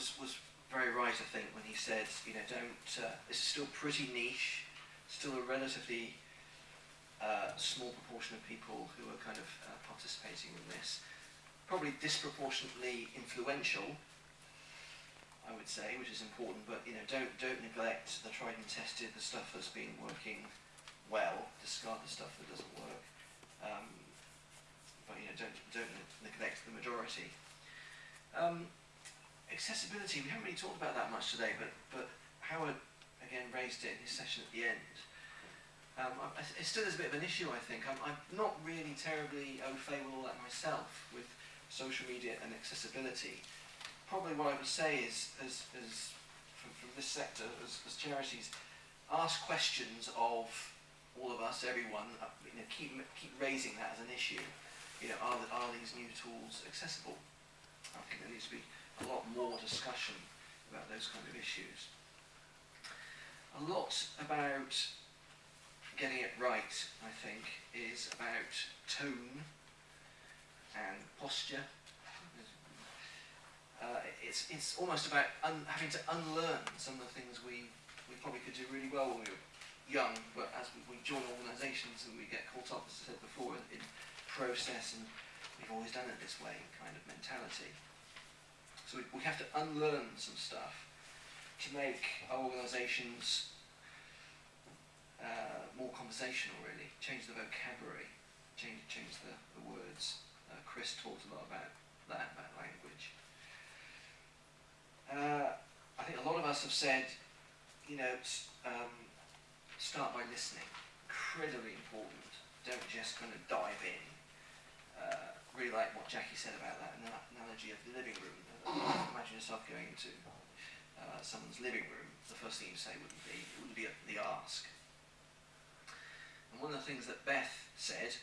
was, was very right, I think, when he said, you know, don't, uh, this is still pretty niche, still a relatively uh, small proportion of people who are kind of uh, participating in this. Probably disproportionately influential, I would say, which is important, but you know, don't don't neglect the tried and tested, the stuff that's been working well, discard the stuff that doesn't work. Um, but you know, don't don't neglect the majority. Um, accessibility, we haven't really talked about that much today, but but Howard again raised it in his session at the end. Um, I, it still is a bit of an issue, I think. I'm, I'm not really terribly au fait with all that myself with social media and accessibility probably what I would say is, as, as from, from this sector, as, as charities, ask questions of all of us, everyone, uh, you know, keep, keep raising that as an issue. You know, are, the, are these new tools accessible? I think there needs to be a lot more discussion about those kind of issues. A lot about getting it right, I think, is about tone and posture uh, it's, it's almost about having to unlearn some of the things we, we probably could do really well when we were young, but as we, we join organisations and we get caught up, as I said before, in, in process and we've always done it this way kind of mentality. So we, we have to unlearn some stuff to make our organisations uh, more conversational, really. Change the vocabulary, change, change the, the words. Uh, Chris talked a lot about that, about language. Uh, I think a lot of us have said, you know, um, start by listening. Incredibly important. Don't just kind of dive in. Uh, really like what Jackie said about that analogy of the living room. Imagine yourself going into uh, someone's living room. The first thing you say wouldn't be wouldn't be the ask. And one of the things that Beth said,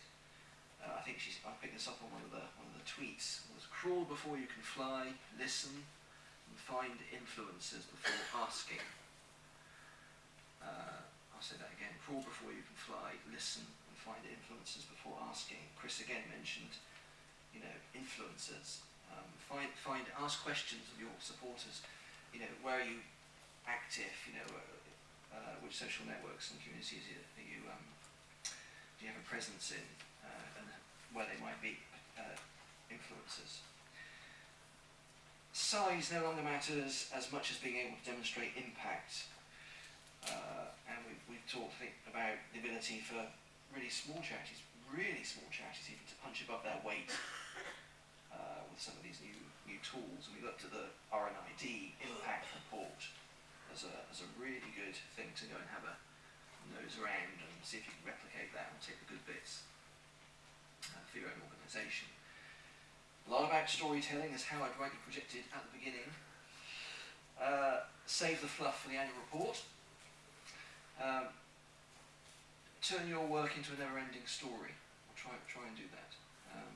uh, I think she's I picked this up on one of the one of the tweets, was crawl before you can fly, listen, and find influences before asking. Uh, I'll say that again. Crawl before you can fly, listen and find influences before asking. Chris again mentioned, you know, influences. Um, find, find, ask questions of your supporters. You know, where are you active? You know, uh, uh, which social networks and communities are you, um, do you have a presence in, uh, and where they might be uh, influences size no longer matters as much as being able to demonstrate impact. Uh, and we've, we've talked about the ability for really small charities, really small charities even to punch above their weight uh, with some of these new, new tools. And we looked at the RNID impact report as a, as a really good thing to go and have a nose around and see if you can replicate that and take the good bits uh, for your own organisation. A lot about storytelling, is how I'd rightly projected at the beginning. Uh, save the fluff for the annual report. Um, turn your work into a never-ending story. Try, try and do that. Um,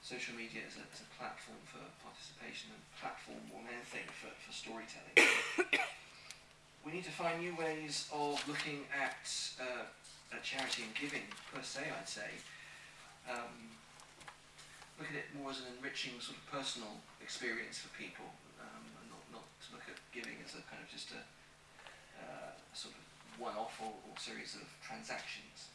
social media is a, a, platform for participation and platform more than anything for, for storytelling. we need to find new ways of looking at, uh, charity and giving per se, I'd say. Um, look at it more as an enriching sort of personal experience for people, um, and not, not to look at giving as a kind of just a, uh, a sort of one-off or, or, series of transactions.